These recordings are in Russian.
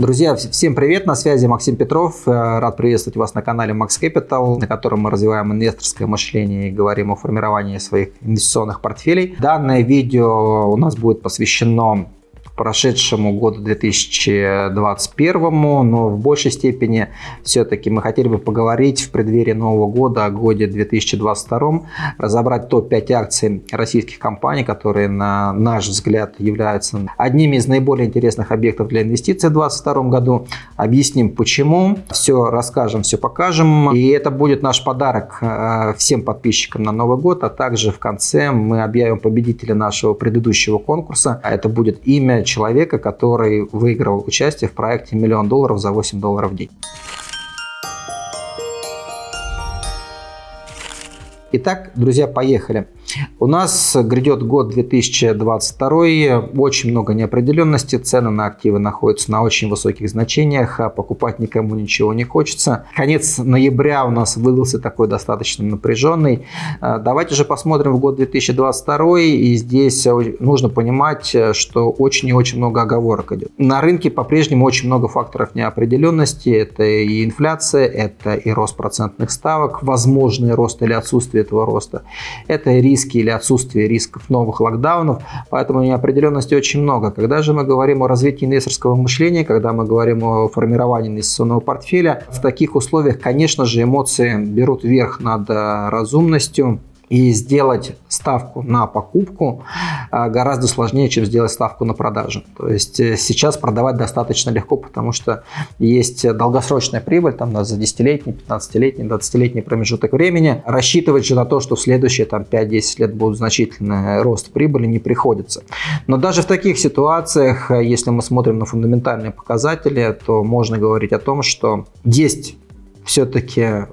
Друзья, всем привет, на связи Максим Петров. Э, рад приветствовать вас на канале Max Capital, на котором мы развиваем инвесторское мышление и говорим о формировании своих инвестиционных портфелей. Данное видео у нас будет посвящено прошедшему году 2021, но в большей степени все-таки мы хотели бы поговорить в преддверии Нового года о годе 2022, разобрать топ-5 акций российских компаний, которые, на наш взгляд, являются одними из наиболее интересных объектов для инвестиций в 2022 году. Объясним почему, все расскажем, все покажем. И это будет наш подарок э, всем подписчикам на Новый год, а также в конце мы объявим победителя нашего предыдущего конкурса. Это будет имя человека, который выиграл участие в проекте «Миллион долларов за 8 долларов в день». Итак, друзья, поехали. У нас грядет год 2022, очень много неопределенности, цены на активы находятся на очень высоких значениях, а покупать никому ничего не хочется. Конец ноября у нас выдался такой достаточно напряженный. А, давайте же посмотрим в год 2022, и здесь нужно понимать, что очень и очень много оговорок идет. На рынке по-прежнему очень много факторов неопределенности, это и инфляция, это и рост процентных ставок, возможный рост или отсутствие этого роста, это риск риски или отсутствие рисков новых локдаунов, поэтому неопределенности очень много. Когда же мы говорим о развитии инвесторского мышления, когда мы говорим о формировании инвестиционного портфеля, в таких условиях, конечно же, эмоции берут верх над э, разумностью, и сделать ставку на покупку а, гораздо сложнее, чем сделать ставку на продажу. То есть э, сейчас продавать достаточно легко, потому что есть долгосрочная прибыль там, за 10-летний, 15-летний, 20-летний промежуток времени. Рассчитывать же на то, что в следующие там, 5-10 лет будет значительный рост прибыли, не приходится. Но даже в таких ситуациях, э, если мы смотрим на фундаментальные показатели, то можно говорить о том, что есть все-таки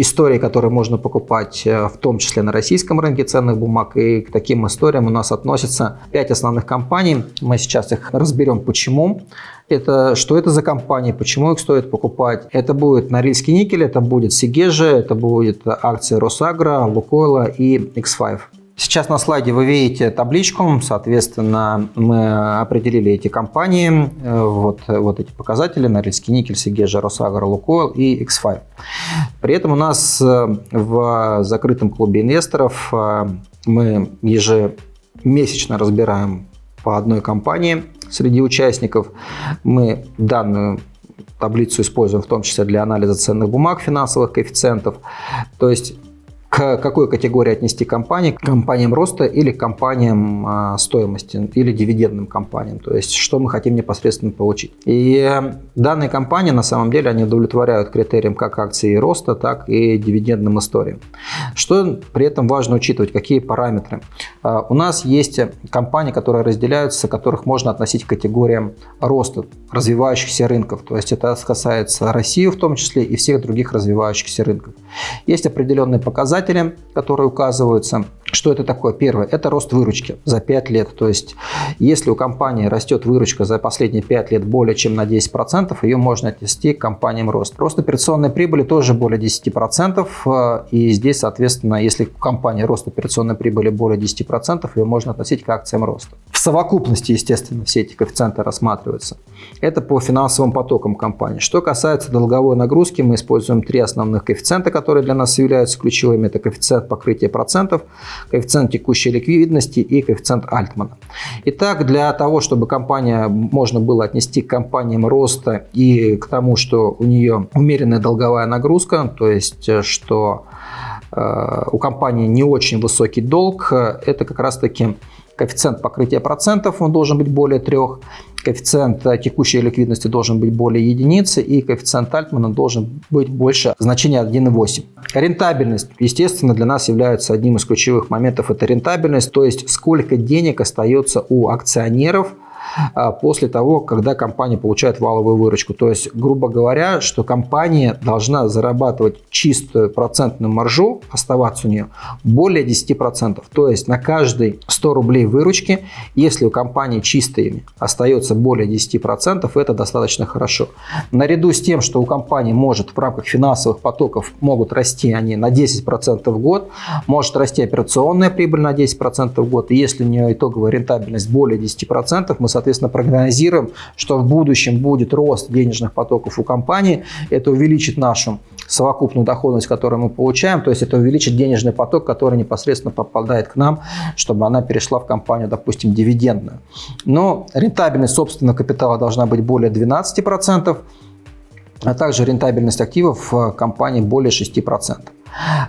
истории, которые можно покупать, э, в том числе на российском рынке ценных бумаг. И к таким историям у нас относятся 5 основных компаний. Мы сейчас их разберем, почему. Это, что это за компании, почему их стоит покупать. Это будет Норильский никель, это будет Сигежи, это будет акции Росагра, Лукойла и X5. Сейчас на слайде вы видите табличку, соответственно, мы определили эти компании, э, вот, вот эти показатели, Норильский никель, Сигежа, Росагра, Лукойл и X5. При этом у нас э, в закрытом клубе инвесторов э, мы ежемесячно разбираем по одной компании среди участников. Мы данную таблицу используем в том числе для анализа ценных бумаг, финансовых коэффициентов. То есть к какой категории отнести компании, к компаниям роста или к компаниям а, стоимости, или дивидендным компаниям, то есть что мы хотим непосредственно получить. И данные компании на самом деле они удовлетворяют критериям как акции роста, так и дивидендным историям. Что при этом важно учитывать, какие параметры. А, у нас есть компании, которые разделяются, которых можно относить к категориям роста развивающихся рынков, то есть это касается России в том числе и всех других развивающихся рынков. Есть определенные показатели, показатели, которые указываются. Что это такое? Первое – это рост выручки за 5 лет. То есть, если у компании растет выручка за последние 5 лет более чем на 10%, ее можно отнести к компаниям рост. Рост операционной прибыли тоже более 10%. Э, и здесь, соответственно, если у компании рост операционной прибыли более 10%, ее можно относить к акциям роста. В совокупности, естественно, все эти коэффициенты рассматриваются. Это по финансовым потокам компании. Что касается долговой нагрузки, мы используем три основных коэффициента, которые для нас являются ключевыми. Это коэффициент покрытия процентов, коэффициент текущей ликвидности и коэффициент Альтмана. Итак, для того, чтобы компания можно было отнести к компаниям роста и к тому, что у нее умеренная долговая нагрузка, то есть э, что э, у компании не очень высокий долг, э, это как раз-таки коэффициент покрытия процентов, он должен быть более 3, коэффициент текущей ликвидности должен быть более единицы и коэффициент Альтмана должен быть больше значения 1,8. Рентабельность, естественно, для нас является одним из ключевых моментов, это рентабельность, то есть сколько денег остается у акционеров – после того, когда компания получает валовую выручку. То есть, грубо говоря, что компания должна зарабатывать чистую процентную маржу, оставаться у нее более 10%. То есть, на каждый 100 рублей выручки, если у компании чистыми остается более 10%, это достаточно хорошо. Наряду с тем, что у компании может в рамках финансовых потоков могут расти они на 10% в год, может расти операционная прибыль на 10% в год, и если у нее итоговая рентабельность более 10%, мы соответственно, прогнозируем, что в будущем будет рост денежных потоков у компании. Это увеличит нашу совокупную доходность, которую мы получаем, то есть это увеличит денежный поток, который непосредственно попадает к нам, чтобы она перешла в компанию, допустим, дивидендную. Но рентабельность собственного капитала должна быть более 12%, а также рентабельность активов компании более 6%.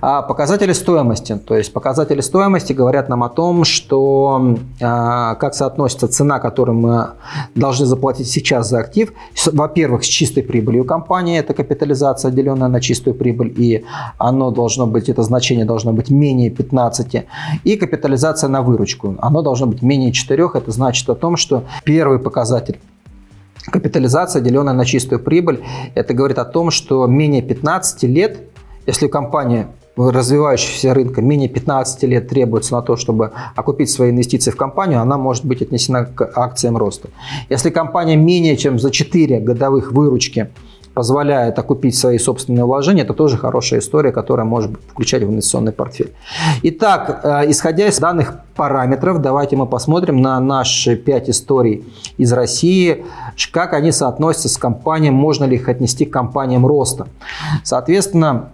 А показатели стоимости. То есть показатели стоимости говорят нам о том, что а, как соотносится цена, которую мы должны заплатить сейчас за актив. Во-первых, с чистой прибылью компании, это капитализация, деленная на чистую прибыль, и оно должно быть, это значение должно быть менее 15. И капитализация на выручку, оно должно быть менее 4. Это значит о том, что первый показатель Капитализация, деленная на чистую прибыль, это говорит о том, что менее 15 лет если компания развивающегося рынка менее 15 лет требуется на то, чтобы окупить свои инвестиции в компанию, она может быть отнесена к акциям роста. Если компания менее чем за 4 годовых выручки позволяет окупить свои собственные вложения, это тоже хорошая история, которая может включать в инвестиционный портфель. Итак, э, исходя из данных параметров, давайте мы посмотрим на наши 5 историй из России, как они соотносятся с компаниями, можно ли их отнести к компаниям роста. Соответственно,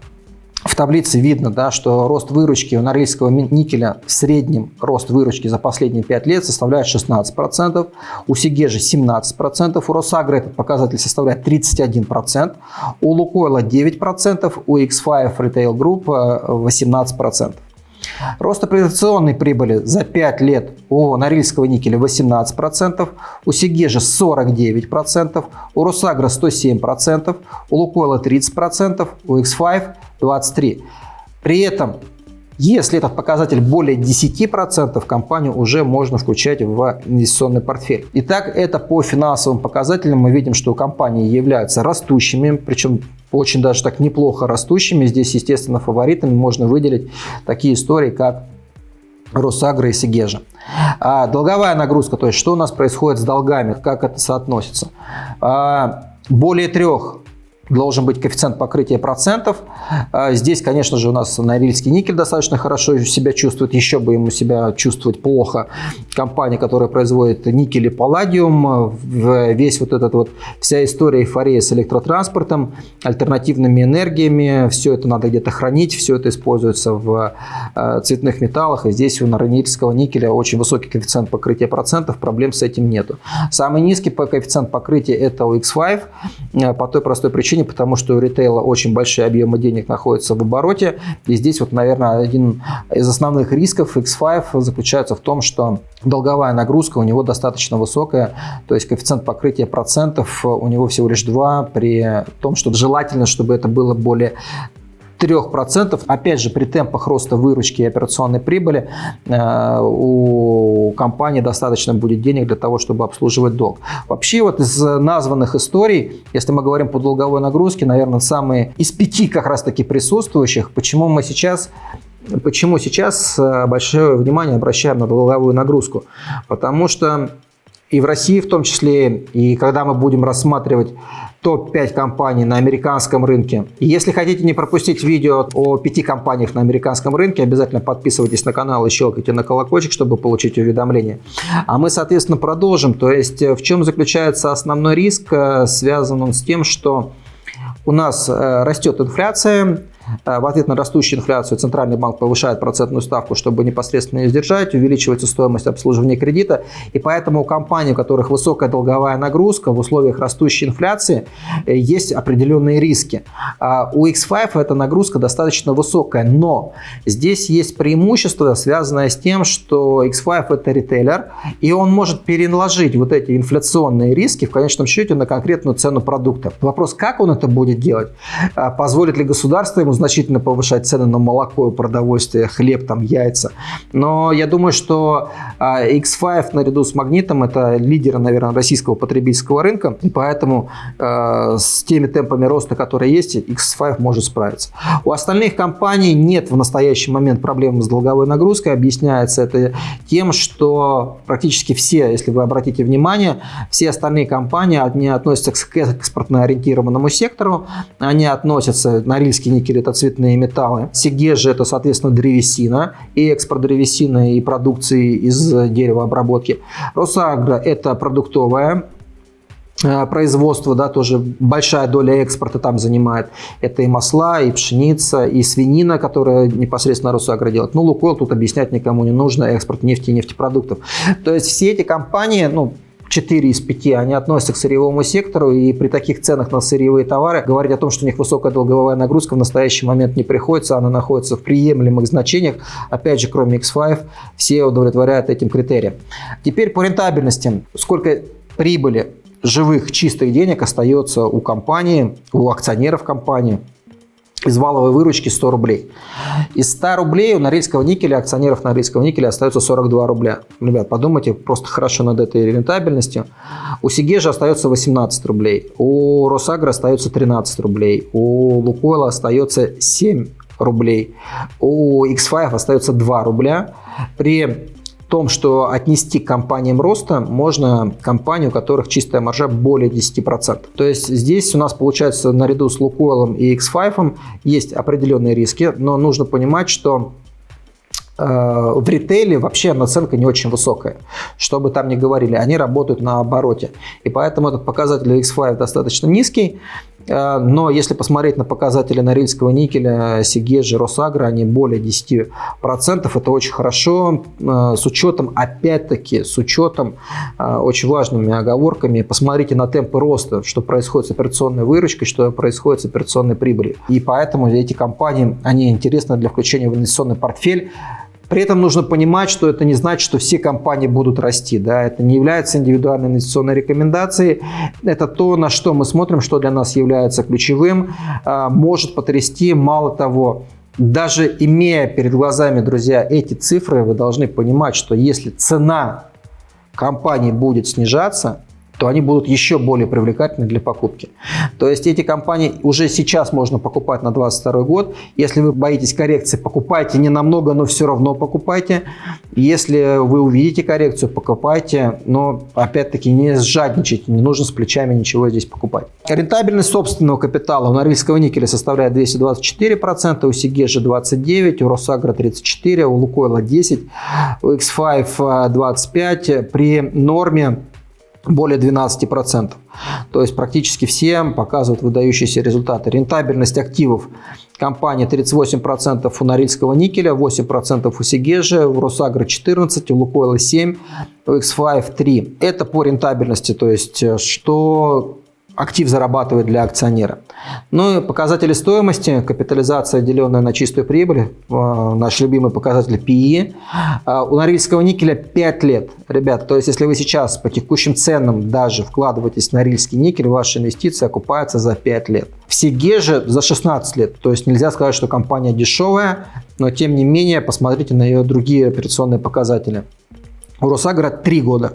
в таблице видно, да, что рост выручки у норильского никеля в среднем рост выручки за последние 5 лет составляет 16%, у Сигежи 17%, у Росагры этот показатель составляет 31%, у Лукойла 9%, у X5 Retail Group 18%. Рост операционной прибыли за 5 лет у Норильского никеля 18%, у Сигежа 49%, у Росагра 107%, у Лукойла 30%, у X5 23%. При этом если этот показатель более 10%, компанию уже можно включать в инвестиционный портфель. Итак, это по финансовым показателям мы видим, что компании являются растущими, причем очень даже так неплохо растущими. Здесь, естественно, фаворитами можно выделить такие истории, как Росагра и Сигежа. А долговая нагрузка, то есть что у нас происходит с долгами, как это соотносится. А, более трех должен быть коэффициент покрытия процентов. А, здесь, конечно же, у нас Норильский никель достаточно хорошо себя чувствует, еще бы ему себя чувствовать плохо. Компания, которая производит никель и палладиум, весь вот этот вот, вся история эйфория с электротранспортом, альтернативными энергиями, все это надо где-то хранить, все это используется в а, цветных металлах, и здесь у Норильского никеля очень высокий коэффициент покрытия процентов, проблем с этим нету. Самый низкий коэффициент покрытия это у X5, а, по той простой причине, причине, потому что у ритейла очень большие объемы денег находятся в обороте. И здесь вот, наверное, один из основных рисков X5 заключается в том, что долговая нагрузка у него достаточно высокая, то есть коэффициент покрытия процентов у него всего лишь 2, при том, что желательно, чтобы это было более 3%. Опять же, при темпах роста выручки и операционной прибыли э, у компании достаточно будет денег для того, чтобы обслуживать долг. Вообще вот из названных историй, если мы говорим по долговой нагрузке, наверное, самые из пяти как раз таки присутствующих, почему мы сейчас Почему сейчас э, большое внимание обращаем на долговую нагрузку? Потому что и в России в том числе, и когда мы будем рассматривать топ-5 компаний на американском рынке. И если хотите не пропустить видео о пяти компаниях на американском рынке, обязательно подписывайтесь на канал и щелкайте на колокольчик, чтобы получить уведомления. А мы, соответственно, продолжим. То есть в чем заключается основной риск? Э, связан он с тем, что у нас э, растет инфляция, Э, в ответ на растущую инфляцию Центральный банк повышает процентную ставку, чтобы непосредственно ее сдержать, увеличивается стоимость обслуживания кредита. И поэтому у компаний, у которых высокая долговая нагрузка в условиях растущей инфляции, э, есть определенные риски. А у X5 эта нагрузка достаточно высокая, но здесь есть преимущество, связанное с тем, что X5 это ритейлер, и он может переложить вот эти инфляционные риски в конечном счете на конкретную цену продукта. Вопрос, как он это будет делать? А позволит ли государство ему значительно повышать цены на молоко, продовольствие, хлеб, там, яйца. Но я думаю, что а, X5 наряду с Магнитом это лидеры, наверное, российского потребительского рынка, и поэтому э, с теми темпами роста, которые есть, X5 может справиться. У остальных компаний нет в настоящий момент проблем с долговой нагрузкой. Объясняется это тем, что практически все, если вы обратите внимание, все остальные компании, они относятся к экспортно ориентированному сектору, они относятся, Норильский никель это цветные металлы. Сигежи это, соответственно, древесина и экспорт древесины и продукции из деревообработки. Росагро это продуктовая Э, производство, да, тоже большая доля экспорта там занимает. Это и масла, и пшеница, и свинина, которая непосредственно Росагро делает. Ну, Лукойл тут объяснять никому не нужно, экспорт нефти и нефтепродуктов. То есть все эти компании, ну, 4 из 5, они относятся к сырьевому сектору, и при таких ценах на сырьевые товары говорить о том, что у них высокая долговая нагрузка в настоящий момент не приходится, она находится в приемлемых значениях. Опять же, кроме X5, все удовлетворяют этим критериям. Теперь по рентабельности. Сколько прибыли живых чистых денег остается у компании, у акционеров компании из валовой выручки 100 рублей. Из 100 рублей у Норильского никеля, акционеров Норильского никеля остается 42 рубля. Ребят, подумайте просто хорошо над этой рентабельностью. У Сигежа остается 18 рублей, у Росагра остается 13 рублей, у Лукойла остается 7 рублей, у X5 остается 2 рубля. При том, что отнести к компаниям роста можно компании, у которых чистая маржа более 10%. То есть здесь у нас получается наряду с Лукойлом и X5 есть определенные риски, но нужно понимать, что э, в ритейле вообще наценка не очень высокая. Что бы там ни говорили, они работают на обороте. И поэтому этот показатель X5 достаточно низкий. Э, но если посмотреть на показатели Норильского никеля, Сигежи, Росагра, они более 10%. Это очень хорошо. Э, с учетом, опять-таки, с учетом э, очень важными оговорками, посмотрите на темпы роста, что происходит с операционной выручкой, что происходит с операционной прибылью. И поэтому эти компании, они интересны для включения в инвестиционный портфель. При этом нужно понимать, что это не значит, что все компании будут расти. Да? Это не является индивидуальной инвестиционной рекомендацией. Это то, на что мы смотрим, что для нас является ключевым. А, может потрясти, мало того, даже имея перед глазами, друзья, эти цифры, вы должны понимать, что если цена компании будет снижаться, то они будут еще более привлекательны для покупки. То есть эти компании уже сейчас можно покупать на 2022 год. Если вы боитесь коррекции, покупайте не намного, но все равно покупайте. Если вы увидите коррекцию, покупайте, но опять-таки не сжадничайте, не нужно с плечами ничего здесь покупать. Рентабельность собственного капитала у Норильского никеля составляет 224%, у Сигежа 29%, у Росагра 34%, у Лукойла 10%, у X5 25%. При норме более 12%. То есть практически все показывают выдающиеся результаты. Рентабельность активов компании 38% у Норильского никеля, 8% у Сигежи, у Росагра 14%, у Лукойла 7%, у X5 3%. Это по рентабельности, то есть э, что актив зарабатывает для акционера. Ну и показатели стоимости, капитализация, деленная на чистую прибыль, э, наш любимый показатель PE. Э, у Норильского никеля 5 лет. Ребята, то есть если вы сейчас по текущим ценам даже вкладываетесь в Норильский никель, ваши инвестиции окупаются за 5 лет. В Сиге же за 16 лет. То есть нельзя сказать, что компания дешевая, но тем не менее посмотрите на ее другие операционные показатели. У Росагра 3 года.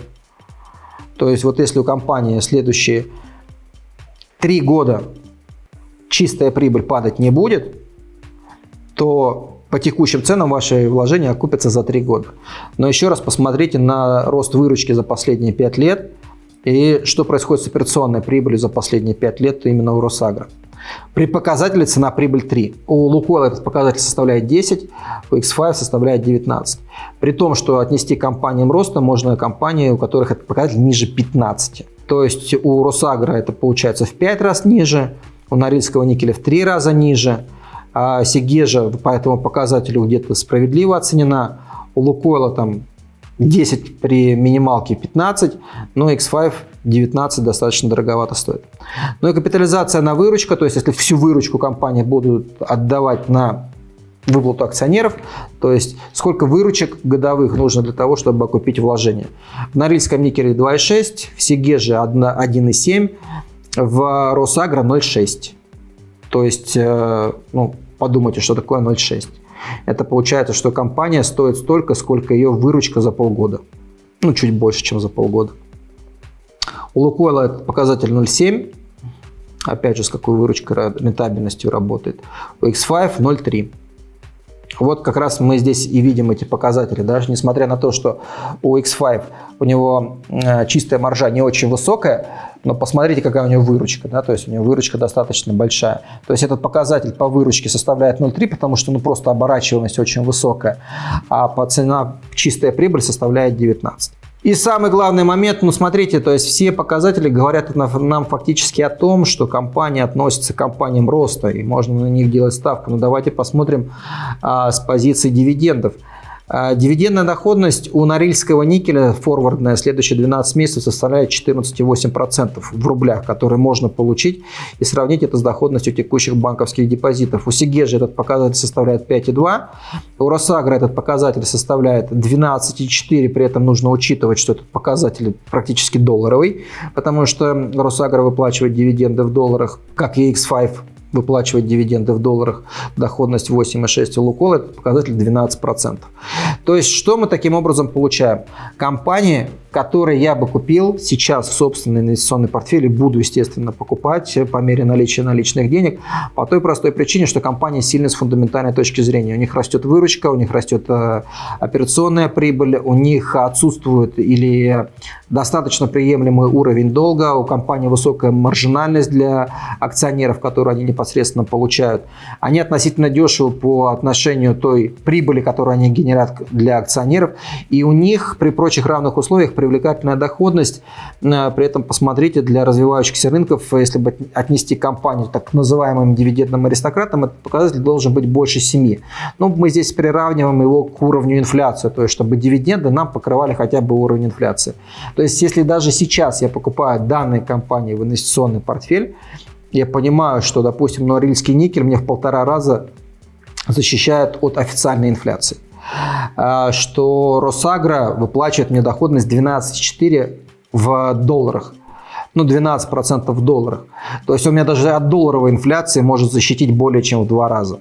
То есть вот если у компании следующие три года чистая прибыль падать не будет, то по текущим ценам ваши вложения окупятся за три года. Но еще раз посмотрите на рост выручки за последние пять лет и что происходит с операционной прибылью за последние пять лет именно у Росагра. При показателе цена прибыль 3. У Лукойла этот показатель составляет 10, у X5 составляет 19. При том, что отнести компаниям роста можно компании, у которых этот показатель ниже 15. То есть у Росагра это получается в 5 раз ниже, у Норильского никеля в 3 раза ниже, а Сигежа по этому показателю где-то справедливо оценена, у Лукойла там 10 при минималке 15, но X5 19 достаточно дороговато стоит. Ну и капитализация на выручка, то есть если всю выручку компании будут отдавать на выплату акционеров, то есть сколько выручек годовых нужно для того, чтобы окупить вложения. В Норильском никеле 2,6, в Сигеже 1,7, в Росагро 0,6. То есть, э, ну, подумайте, что такое 0,6. Это получается, что компания стоит столько, сколько ее выручка за полгода. Ну, чуть больше, чем за полгода. У Лукойла этот показатель 0,7. Опять же, с какой выручкой, рентабельностью работает. У X5 0,3. Вот как раз мы здесь и видим эти показатели. Даже несмотря на то, что у X5 у него э, чистая маржа не очень высокая, но посмотрите, какая у него выручка. Да? То есть у него выручка достаточно большая. То есть этот показатель по выручке составляет 0,3, потому что ну, просто оборачиваемость очень высокая. А по цена чистая прибыль составляет 19. И самый главный момент, ну смотрите, то есть все показатели говорят нам фактически о том, что компания относится к компаниям роста и можно на них делать ставку. Но давайте посмотрим а, с позиции дивидендов. А, дивидендная доходность у Норильского никеля форвардная следующие 12 месяцев составляет 14,8% в рублях, которые можно получить и сравнить это с доходностью текущих банковских депозитов. У Сигежи этот показатель составляет 5,2%, у Росагра этот показатель составляет 12,4%, при этом нужно учитывать, что этот показатель практически долларовый, потому что Росагра выплачивает дивиденды в долларах, как и X5 выплачивать дивиденды в долларах, доходность 8,6 у Лукойл, это показатель 12%. То есть, что мы таким образом получаем? Компании, которые я бы купил сейчас в собственный инвестиционный портфель и буду, естественно, покупать по мере наличия наличных денег, по той простой причине, что компания сильна с фундаментальной точки зрения. У них растет выручка, у них растет э, операционная прибыль, у них отсутствует или достаточно приемлемый уровень долга, у компании высокая маржинальность для акционеров, которые они непосредственно получают. Они относительно дешевы по отношению той прибыли, которую они генерят для акционеров, и у них при прочих равных условиях привлекательная доходность. Э, при этом посмотрите, для развивающихся рынков, если бы отнести компанию так называемым дивидендным аристократам, этот показатель должен быть больше 7. Но мы здесь приравниваем его к уровню инфляции, то есть чтобы дивиденды нам покрывали хотя бы уровень инфляции. То есть если даже сейчас я покупаю данные компании в инвестиционный портфель, я понимаю, что, допустим, Норильский никель мне в полтора раза защищает от официальной инфляции. А, что Росагра выплачивает мне доходность 12,4 в долларах. Ну, 12% в долларах. То есть у меня даже от долларовой инфляции может защитить более чем в два раза.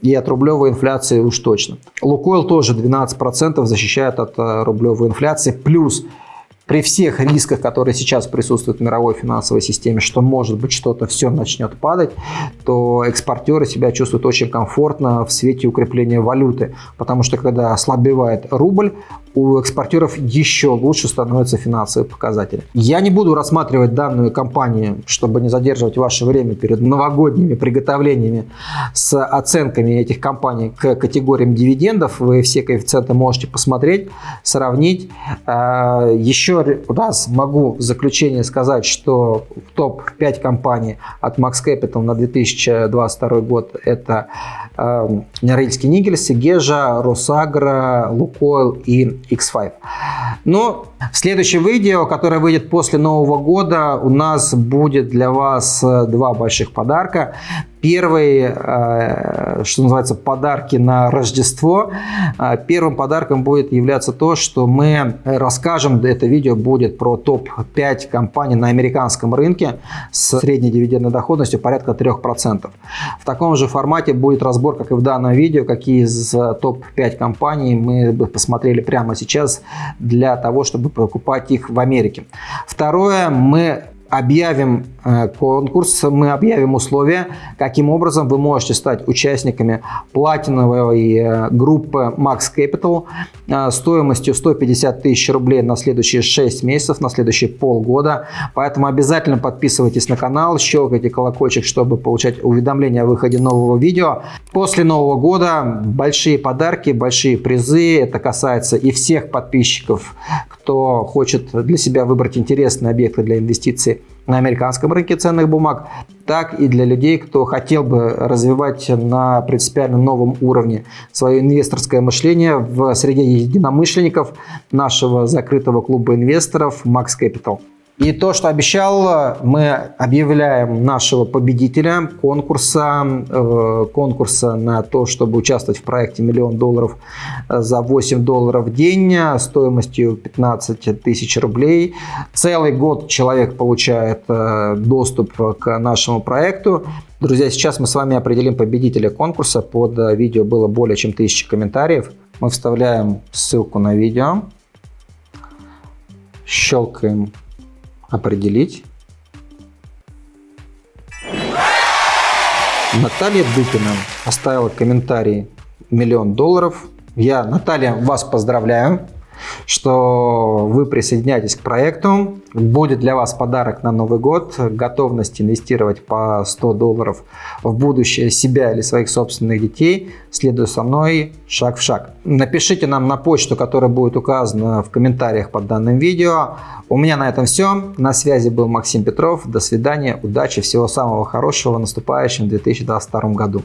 И от рублевой инфляции уж точно. Лукойл тоже 12% защищает от э, рублевой инфляции. Плюс при всех рисках, которые сейчас присутствуют в мировой финансовой системе, что может быть что-то все начнет падать, то экспортеры себя чувствуют очень комфортно в свете укрепления валюты, потому что когда ослабевает рубль, у экспортеров еще лучше становятся финансовые показатели. Я не буду рассматривать данную компанию, чтобы не задерживать ваше время перед новогодними приготовлениями с оценками этих компаний к категориям дивидендов. Вы все коэффициенты можете посмотреть, сравнить. А, еще раз могу в заключение сказать, что в топ-5 компаний от Max Capital на 2022 год это Норильский Нигель, Сигежа, Росагра, Лукойл и X5. Но в следующем видео, которое выйдет после Нового года, у нас будет для вас э, два больших подарка. Первый, э, что называется, подарки на Рождество. Э, первым подарком будет являться то, что мы расскажем, это видео будет про топ-5 компаний на американском рынке с средней дивидендной доходностью порядка 3%. В таком же формате будет разбор, как и в данном видео, какие из топ-5 компаний мы бы посмотрели прямо сейчас для того, чтобы покупать их в Америке. Второе, мы объявим э, конкурс, мы объявим условия, каким образом вы можете стать участниками платиновой э, группы Max Capital э, стоимостью 150 тысяч рублей на следующие 6 месяцев, на следующие полгода. Поэтому обязательно подписывайтесь на канал, щелкайте колокольчик, чтобы получать уведомления о выходе нового видео. После Нового года большие подарки, большие призы. Это касается и всех подписчиков, кто хочет для себя выбрать интересные объекты для инвестиций на американском рынке ценных бумаг, так и для людей, кто хотел бы развивать на принципиально новом уровне свое инвесторское мышление в среде единомышленников нашего закрытого клуба инвесторов Max Capital. И то, что обещал, мы объявляем нашего победителя конкурса, э, конкурса на то, чтобы участвовать в проекте «Миллион долларов за 8 долларов в день» стоимостью 15 тысяч рублей. Целый год человек получает э, доступ к нашему проекту. Друзья, сейчас мы с вами определим победителя конкурса. Под видео было более чем тысячи комментариев. Мы вставляем ссылку на видео, щелкаем определить. Наталья Дупина оставила комментарий миллион долларов. Я, Наталья, вас поздравляю что вы присоединяетесь к проекту. Будет для вас подарок на Новый год, готовность инвестировать по 100 долларов в будущее себя или своих собственных детей. Следуя со мной шаг в шаг. Напишите нам на почту, которая будет указана в комментариях под данным видео. У меня на этом все. На связи был Максим Петров. До свидания, удачи, всего самого хорошего в наступающем 2022 году.